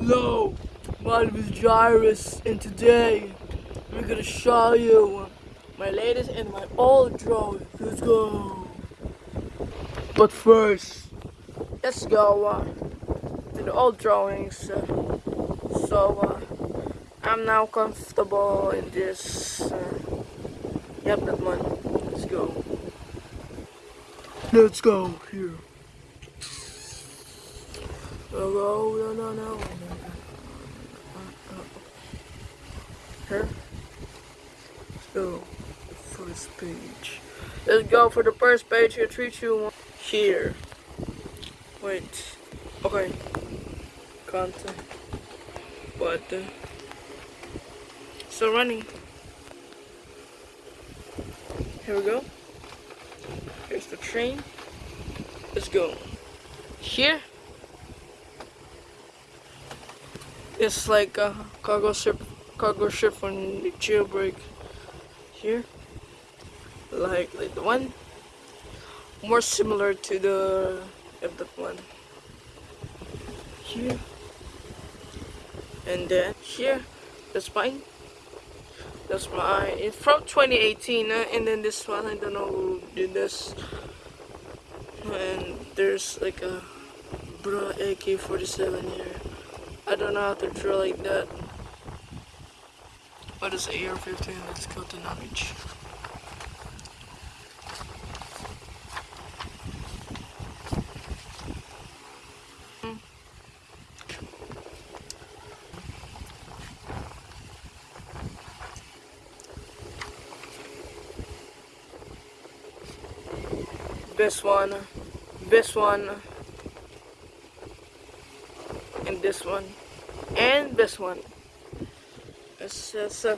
Hello, my name is Jairus, and today I'm gonna show you my latest and my old drawing. Let's go. But first, let's go uh, to the old drawings. Uh, so uh, I'm now comfortable in this. Uh, yep, that one. Let's go. Let's go here. No, no, no, no. Here. So, first page. Let's go for the first page here. Two, one. Here. Wait. Okay. Content. Button. So running. Here we go. Here's the train. Let's go. Here. It's like a cargo ship, cargo ship from jailbreak. Here, like like the one, more similar to the the one. Here, and then here, that's fine. That's mine. It's from 2018, uh, and then this one I don't know who did this. And there's like a bra AK-47 here. I don't know to draw like that. What is AR-15? Let's go to knowledge. This one, this one, this one and this one. It says uh,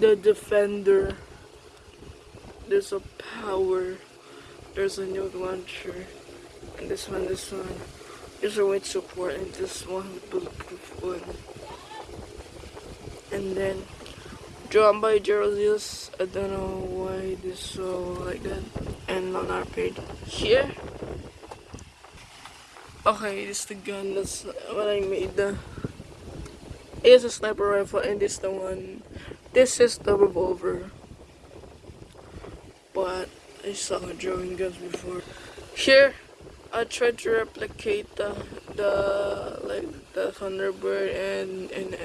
the defender there's a power there's a new launcher and this one this one. There's a weight support and this one bulletproof one. And then drawn by Gerald I don't know why this so like that and on our page here Okay, this is the gun. That's what I made. Is a sniper rifle, and this the one. This is the revolver. But I saw drawing guns before. Here, I tried to replicate the the like the Thunderbird, and and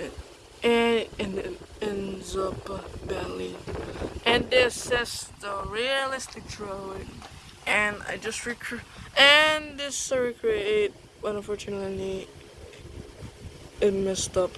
and and it ends up badly. And this is the realistic drawing and I just recreate and this recreate but unfortunately it messed up